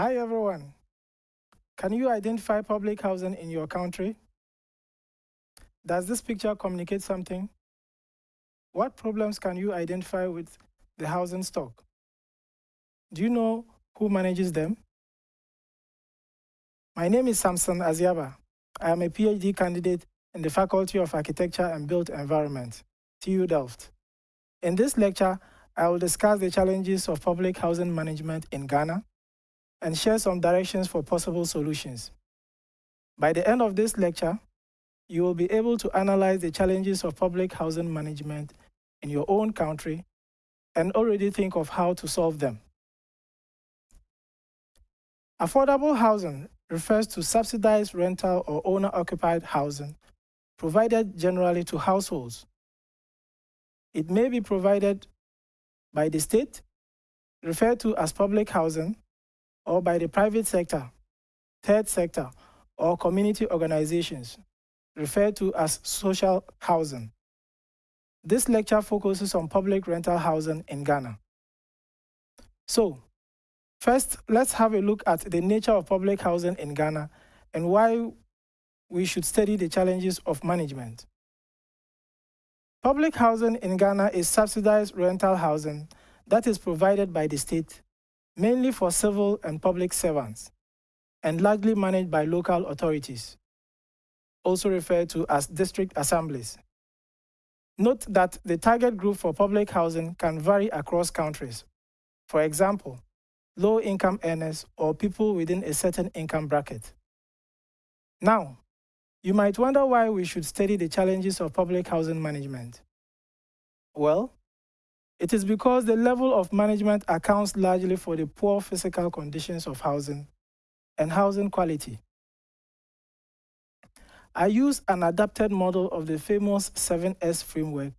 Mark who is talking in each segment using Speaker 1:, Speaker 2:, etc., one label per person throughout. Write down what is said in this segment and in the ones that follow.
Speaker 1: Hi everyone. Can you identify public housing in your country? Does this picture communicate something? What problems can you identify with the housing stock? Do you know who manages them? My name is Samson Aziaba. I am a PhD candidate in the Faculty of Architecture and Built Environment, TU Delft. In this lecture, I will discuss the challenges of public housing management in Ghana and share some directions for possible solutions. By the end of this lecture, you will be able to analyze the challenges of public housing management in your own country and already think of how to solve them. Affordable housing refers to subsidized rental or owner-occupied housing provided generally to households. It may be provided by the state, referred to as public housing, or by the private sector, third sector, or community organizations, referred to as social housing. This lecture focuses on public rental housing in Ghana. So, first, let's have a look at the nature of public housing in Ghana and why we should study the challenges of management. Public housing in Ghana is subsidized rental housing that is provided by the state, mainly for civil and public servants, and largely managed by local authorities, also referred to as district assemblies. Note that the target group for public housing can vary across countries. For example, low-income earners or people within a certain income bracket. Now, you might wonder why we should study the challenges of public housing management. Well, it is because the level of management accounts largely for the poor physical conditions of housing and housing quality. I use an adapted model of the famous 7S framework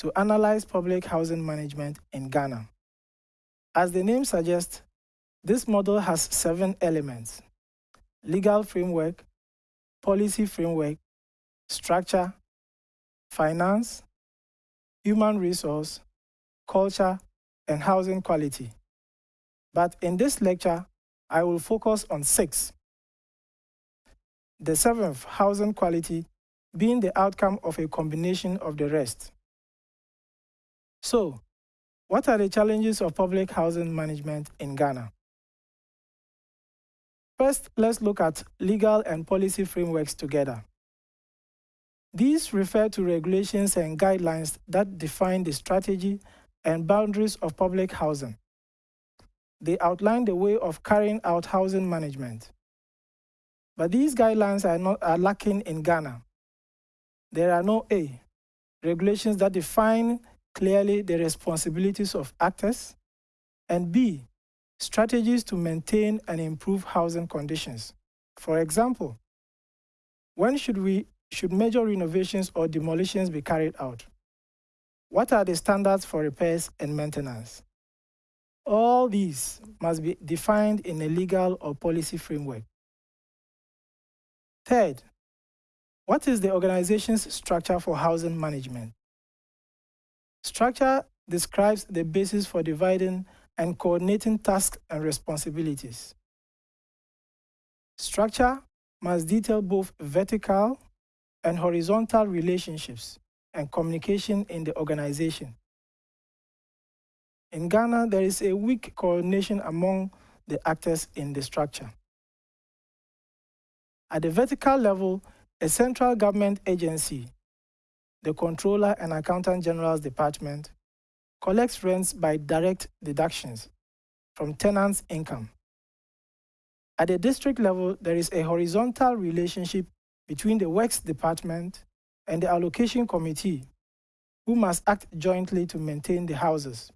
Speaker 1: to analyze public housing management in Ghana. As the name suggests, this model has seven elements. Legal framework, policy framework, structure, finance, human resource, culture, and housing quality. But in this lecture, I will focus on six. The seventh, housing quality, being the outcome of a combination of the rest. So, what are the challenges of public housing management in Ghana? First, let's look at legal and policy frameworks together. These refer to regulations and guidelines that define the strategy and boundaries of public housing. They outline the way of carrying out housing management. But these guidelines are, not, are lacking in Ghana. There are no A, regulations that define clearly the responsibilities of actors, and B, strategies to maintain and improve housing conditions. For example, when should, we, should major renovations or demolitions be carried out? What are the standards for repairs and maintenance? All these must be defined in a legal or policy framework. Third, what is the organization's structure for housing management? Structure describes the basis for dividing and coordinating tasks and responsibilities. Structure must detail both vertical and horizontal relationships and communication in the organization. In Ghana, there is a weak coordination among the actors in the structure. At the vertical level, a central government agency, the Controller and Accountant General's Department, collects rents by direct deductions from tenants' income. At the district level, there is a horizontal relationship between the Works Department and the Allocation Committee, who must act jointly to maintain the houses.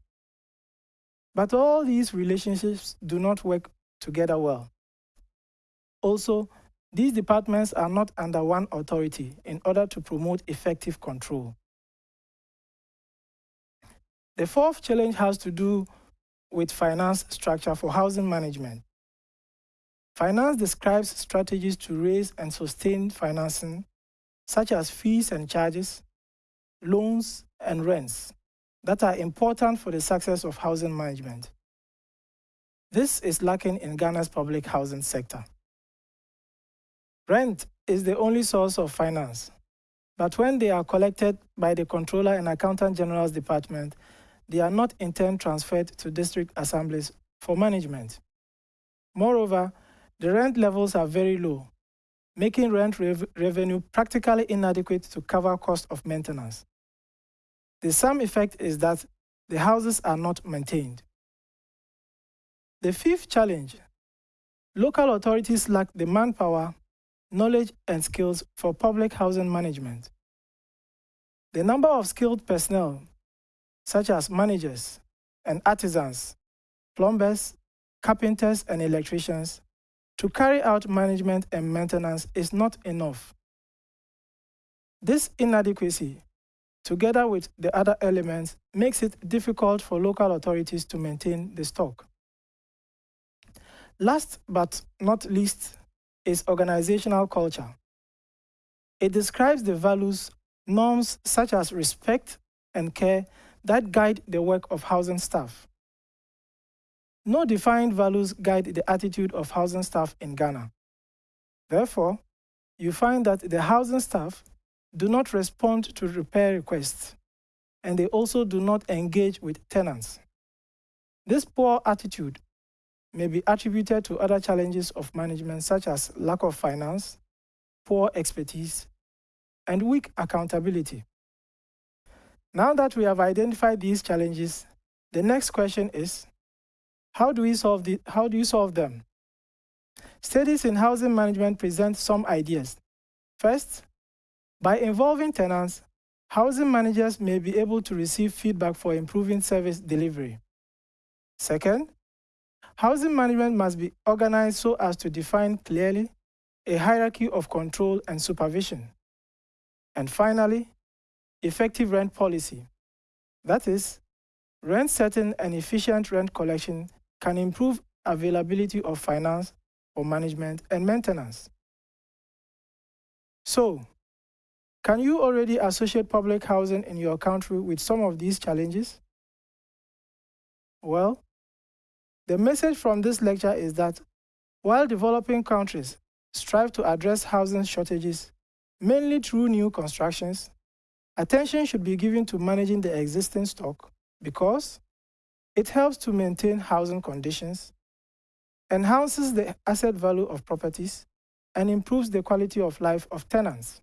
Speaker 1: But all these relationships do not work together well. Also, these departments are not under one authority in order to promote effective control. The fourth challenge has to do with finance structure for housing management. Finance describes strategies to raise and sustain financing, such as fees and charges, loans, and rents that are important for the success of housing management. This is lacking in Ghana's public housing sector. Rent is the only source of finance, but when they are collected by the Controller and Accountant General's Department, they are not in turn transferred to district assemblies for management. Moreover, the rent levels are very low, making rent rev revenue practically inadequate to cover cost of maintenance. The sum effect is that the houses are not maintained. The fifth challenge, local authorities lack the manpower, knowledge and skills for public housing management. The number of skilled personnel, such as managers and artisans, plumbers, carpenters and electricians, to carry out management and maintenance is not enough. This inadequacy, together with the other elements, makes it difficult for local authorities to maintain the stock. Last but not least is organizational culture. It describes the values, norms such as respect and care that guide the work of housing staff. No defined values guide the attitude of housing staff in Ghana. Therefore, you find that the housing staff do not respond to repair requests, and they also do not engage with tenants. This poor attitude may be attributed to other challenges of management such as lack of finance, poor expertise, and weak accountability. Now that we have identified these challenges, the next question is, how do, we solve the, how do you solve them? Studies in housing management present some ideas. First, by involving tenants, housing managers may be able to receive feedback for improving service delivery. Second, housing management must be organized so as to define clearly a hierarchy of control and supervision. And finally, effective rent policy. That is, rent setting and efficient rent collection can improve availability of finance for management and maintenance. So, can you already associate public housing in your country with some of these challenges? Well, the message from this lecture is that while developing countries strive to address housing shortages, mainly through new constructions, attention should be given to managing the existing stock because it helps to maintain housing conditions, enhances the asset value of properties, and improves the quality of life of tenants.